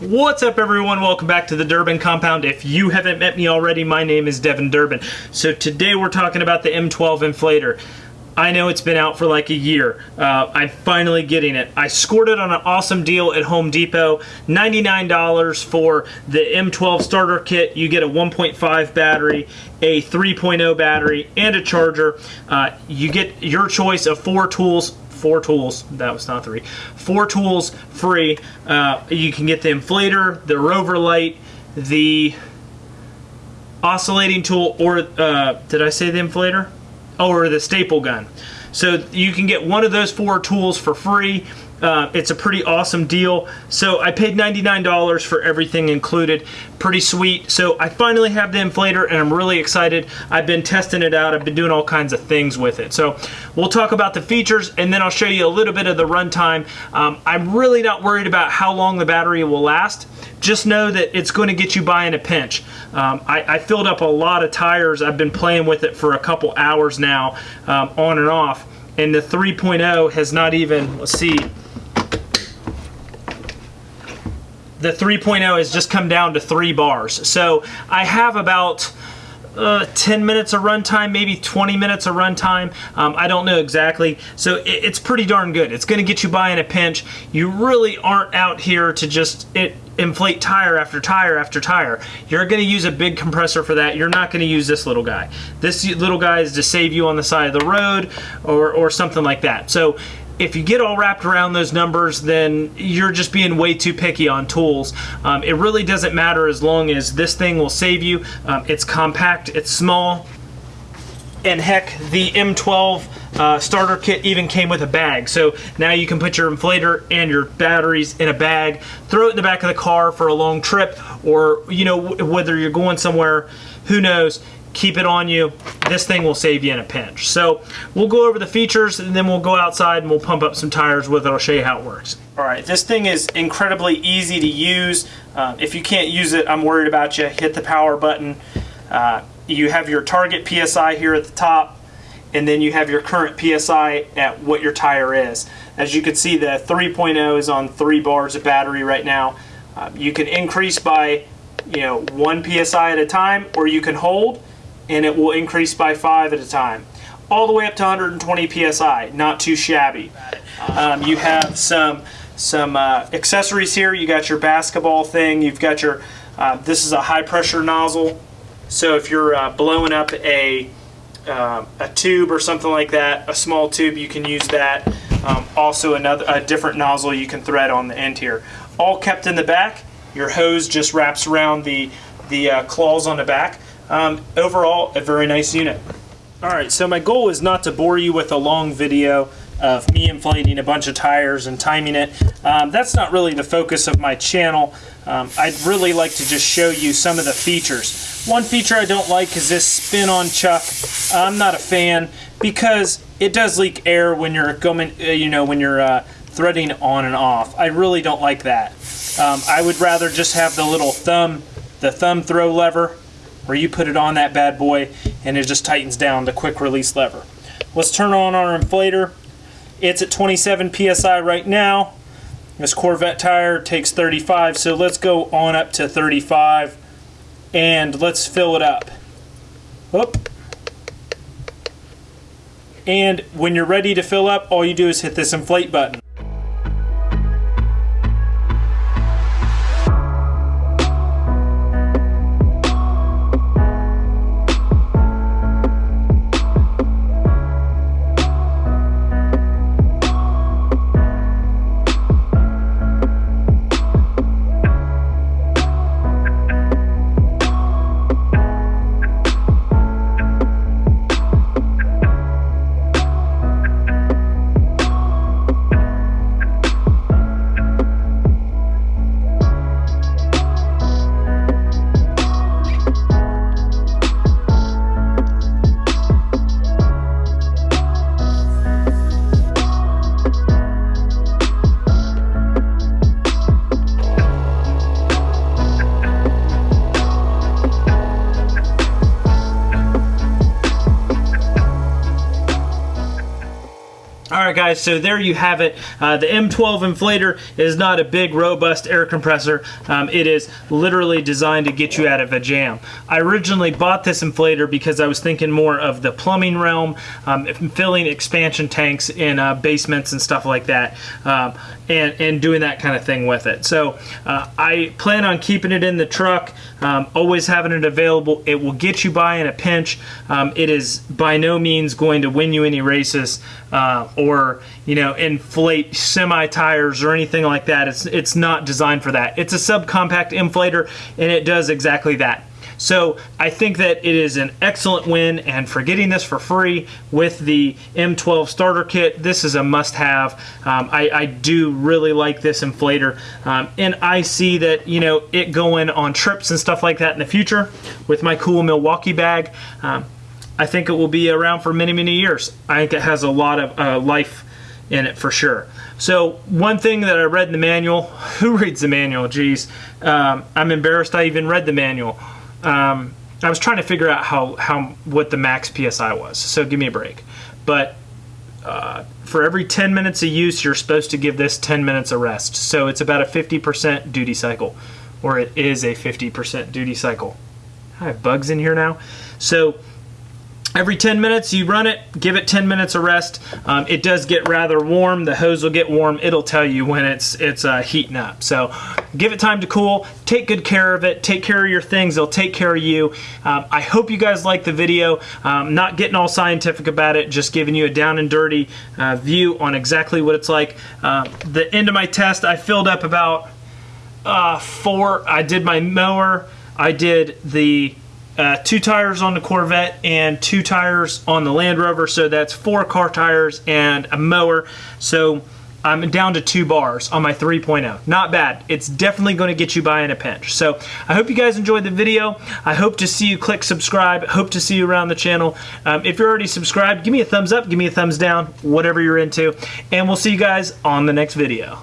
What's up everyone? Welcome back to the Durbin Compound. If you haven't met me already, my name is Devin Durbin. So today we're talking about the M12 inflator. I know it's been out for like a year. Uh, I'm finally getting it. I scored it on an awesome deal at Home Depot. $99 for the M12 starter kit. You get a 1.5 battery, a 3.0 battery, and a charger. Uh, you get your choice of four tools four tools. That was not three. Four tools free. Uh, you can get the inflator, the rover light, the oscillating tool, or uh, did I say the inflator? Oh, or the staple gun. So you can get one of those four tools for free. Uh, it's a pretty awesome deal. So I paid $99 for everything included. Pretty sweet. So I finally have the inflator and I'm really excited. I've been testing it out. I've been doing all kinds of things with it. So we'll talk about the features and then I'll show you a little bit of the runtime. Um, I'm really not worried about how long the battery will last. Just know that it's going to get you by in a pinch. Um, I, I, filled up a lot of tires. I've been playing with it for a couple hours now, um, on and off. And the 3.0 has not even, let's see, the 3.0 has just come down to three bars. So I have about uh, 10 minutes of runtime, maybe 20 minutes of runtime. Um, I don't know exactly. So it, it's pretty darn good. It's going to get you by in a pinch. You really aren't out here to just it, inflate tire after tire after tire. You're going to use a big compressor for that. You're not going to use this little guy. This little guy is to save you on the side of the road or, or something like that. So if you get all wrapped around those numbers, then you're just being way too picky on tools. Um, it really doesn't matter as long as this thing will save you. Um, it's compact, it's small, and heck, the M12 uh, starter kit even came with a bag. So now you can put your inflator and your batteries in a bag, throw it in the back of the car for a long trip, or you know whether you're going somewhere, who knows keep it on you. This thing will save you in a pinch. So we'll go over the features and then we'll go outside and we'll pump up some tires with it. I'll show you how it works. All right, this thing is incredibly easy to use. Uh, if you can't use it, I'm worried about you. Hit the power button. Uh, you have your target PSI here at the top and then you have your current PSI at what your tire is. As you can see, the 3.0 is on three bars of battery right now. Uh, you can increase by you know one PSI at a time or you can hold and it will increase by five at a time. All the way up to 120 psi, not too shabby. Um, you have some some uh, accessories here. You got your basketball thing. You've got your uh, this is a high pressure nozzle. So if you're uh, blowing up a uh, a tube or something like that, a small tube, you can use that. Um, also another a different nozzle you can thread on the end here. All kept in the back. Your hose just wraps around the the uh, claws on the back. Um, overall, a very nice unit. Alright, so my goal is not to bore you with a long video of me inflating a bunch of tires and timing it. Um, that's not really the focus of my channel. Um, I'd really like to just show you some of the features. One feature I don't like is this spin-on chuck. I'm not a fan because it does leak air when you're going, uh, you know, when you're uh, threading on and off. I really don't like that. Um, I would rather just have the little thumb, the thumb throw lever where you put it on that bad boy and it just tightens down the quick release lever. Let's turn on our inflator. It's at 27 psi right now. This Corvette tire takes 35, so let's go on up to 35 and let's fill it up. Whoop. And when you're ready to fill up, all you do is hit this inflate button. Right, guys, so there you have it. Uh, the M12 inflator is not a big, robust air compressor. Um, it is literally designed to get you out of a jam. I originally bought this inflator because I was thinking more of the plumbing realm, um, filling expansion tanks in uh, basements and stuff like that, um, and, and doing that kind of thing with it. So uh, I plan on keeping it in the truck, um, always having it available. It will get you by in a pinch. Um, it is by no means going to win you any races uh, or you know inflate semi tires or anything like that. It's it's not designed for that. It's a subcompact inflator and it does exactly that. So I think that it is an excellent win, and for getting this for free with the M12 starter kit, this is a must-have. Um, I, I, do really like this inflator, um, and I see that you know it going on trips and stuff like that in the future with my cool Milwaukee bag. Um, I think it will be around for many, many years. I think it has a lot of uh, life in it for sure. So one thing that I read in the manual, who reads the manual? Geez, um, I'm embarrassed I even read the manual. Um, I was trying to figure out how, how what the max PSI was, so give me a break. But uh, for every 10 minutes of use, you're supposed to give this 10 minutes of rest. So it's about a 50% duty cycle, or it is a 50% duty cycle. I have bugs in here now. So Every 10 minutes you run it, give it 10 minutes of rest. Um, it does get rather warm. The hose will get warm. It'll tell you when it's it's uh, heating up. So give it time to cool. Take good care of it. Take care of your things. They'll take care of you. Um, I hope you guys like the video. Um, not getting all scientific about it, just giving you a down and dirty uh, view on exactly what it's like. Uh, the end of my test, I filled up about uh, four. I did my mower. I did the uh, two tires on the Corvette and two tires on the Land Rover. So that's four car tires and a mower. So I'm down to two bars on my 3.0. Not bad. It's definitely going to get you by in a pinch. So I hope you guys enjoyed the video. I hope to see you click subscribe. Hope to see you around the channel. Um, if you're already subscribed, give me a thumbs up, give me a thumbs down, whatever you're into. And we'll see you guys on the next video.